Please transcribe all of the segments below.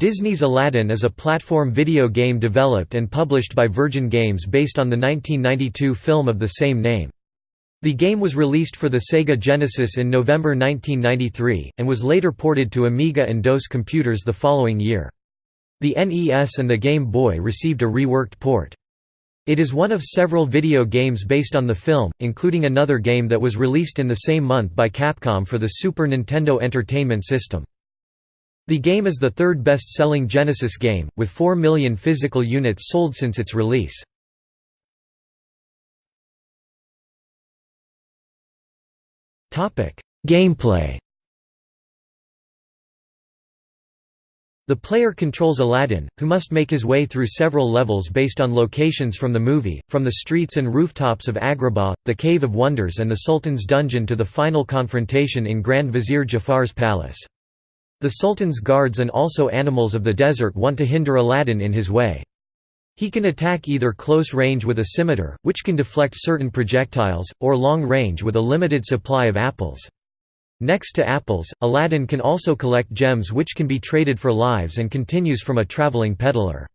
Disney's Aladdin is a platform video game developed and published by Virgin Games based on the 1992 film of the same name. The game was released for the Sega Genesis in November 1993, and was later ported to Amiga and DOS computers the following year. The NES and the Game Boy received a reworked port. It is one of several video games based on the film, including another game that was released in the same month by Capcom for the Super Nintendo Entertainment System. The game is the third best-selling Genesis game, with 4 million physical units sold since its release. Gameplay The player controls Aladdin, who must make his way through several levels based on locations from the movie, from the streets and rooftops of Agrabah, the Cave of Wonders and the Sultan's dungeon to the final confrontation in Grand Vizier Jafar's palace. The Sultan's guards and also animals of the desert want to hinder Aladdin in his way. He can attack either close range with a scimitar, which can deflect certain projectiles, or long range with a limited supply of apples. Next to apples, Aladdin can also collect gems which can be traded for lives and continues from a traveling peddler.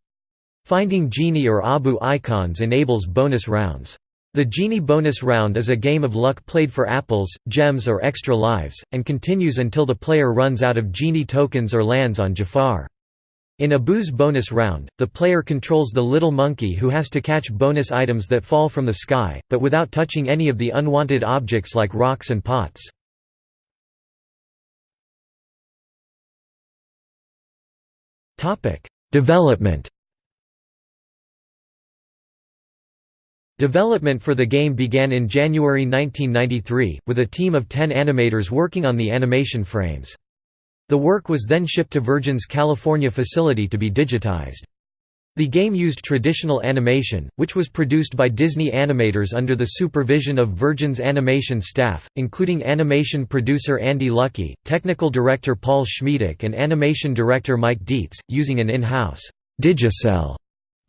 Finding genie or Abu icons enables bonus rounds. The Genie bonus round is a game of luck played for apples, gems or extra lives, and continues until the player runs out of Genie tokens or lands on Jafar. In Abu's bonus round, the player controls the little monkey who has to catch bonus items that fall from the sky, but without touching any of the unwanted objects like rocks and pots. Development Development for the game began in January 1993, with a team of 10 animators working on the animation frames. The work was then shipped to Virgin's California facility to be digitized. The game used traditional animation, which was produced by Disney animators under the supervision of Virgin's animation staff, including animation producer Andy Luckey, technical director Paul Schmiedek and animation director Mike Dietz, using an in-house Digicel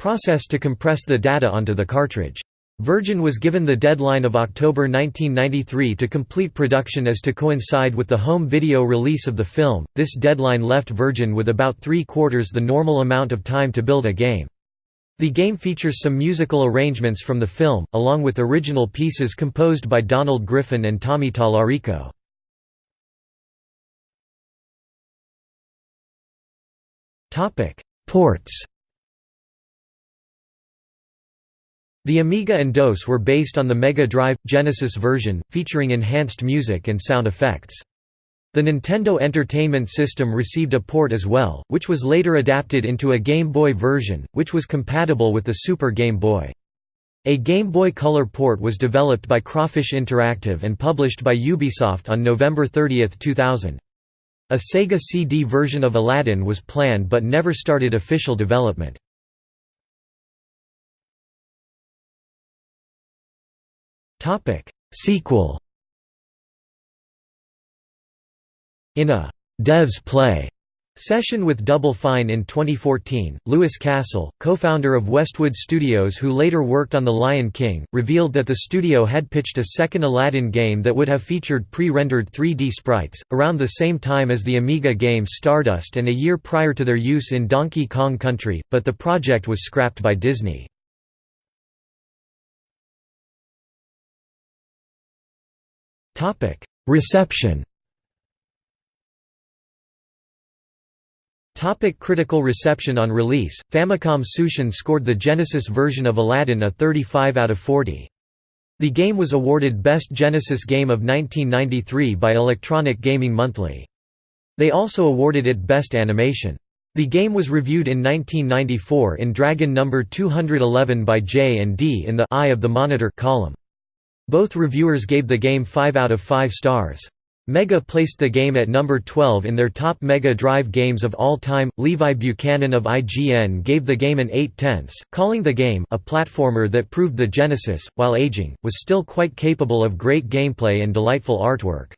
process to compress the data onto the cartridge. Virgin was given the deadline of October 1993 to complete production as to coincide with the home video release of the film. This deadline left Virgin with about three quarters the normal amount of time to build a game. The game features some musical arrangements from the film, along with original pieces composed by Donald Griffin and Tommy Tallarico. Ports The Amiga and DOS were based on the Mega Drive – Genesis version, featuring enhanced music and sound effects. The Nintendo Entertainment System received a port as well, which was later adapted into a Game Boy version, which was compatible with the Super Game Boy. A Game Boy Color port was developed by Crawfish Interactive and published by Ubisoft on November 30, 2000. A Sega CD version of Aladdin was planned but never started official development. Topic Sequel In a Devs Play session with Double Fine in 2014, Louis Castle, co-founder of Westwood Studios who later worked on The Lion King, revealed that the studio had pitched a second Aladdin game that would have featured pre-rendered 3D sprites, around the same time as the Amiga game Stardust and a year prior to their use in Donkey Kong Country, but the project was scrapped by Disney. Topic: Reception. Topic critical reception On release, Famicom Tsushin scored the Genesis version of Aladdin a 35 out of 40. The game was awarded Best Genesis Game of 1993 by Electronic Gaming Monthly. They also awarded it Best Animation. The game was reviewed in 1994 in Dragon number 211 by Jay & Dee in the Eye of the Monitor column. Both reviewers gave the game 5 out of 5 stars. Mega placed the game at number 12 in their top Mega Drive games of all time. Levi Buchanan of IGN gave the game an 8 tenths, calling the game a platformer that proved the Genesis, while aging, was still quite capable of great gameplay and delightful artwork.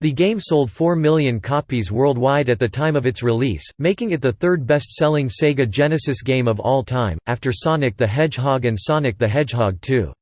The game sold 4 million copies worldwide at the time of its release, making it the third best-selling Sega Genesis game of all time, after Sonic the Hedgehog and Sonic the Hedgehog 2.